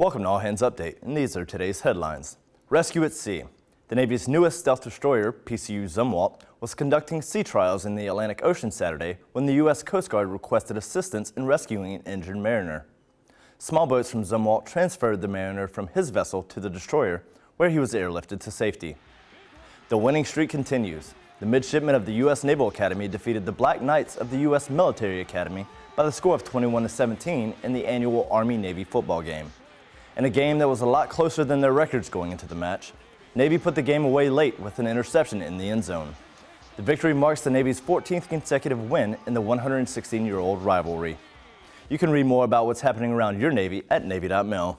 Welcome to All Hands Update, and these are today's headlines. Rescue at Sea. The Navy's newest stealth destroyer, PCU Zumwalt, was conducting sea trials in the Atlantic Ocean Saturday when the U.S. Coast Guard requested assistance in rescuing an injured mariner. Small boats from Zumwalt transferred the mariner from his vessel to the destroyer, where he was airlifted to safety. The winning streak continues. The midshipmen of the U.S. Naval Academy defeated the Black Knights of the U.S. Military Academy by the score of 21 to 17 in the annual Army-Navy football game. In a game that was a lot closer than their records going into the match, Navy put the game away late with an interception in the end zone. The victory marks the Navy's 14th consecutive win in the 116-year-old rivalry. You can read more about what's happening around your Navy at Navy.mil.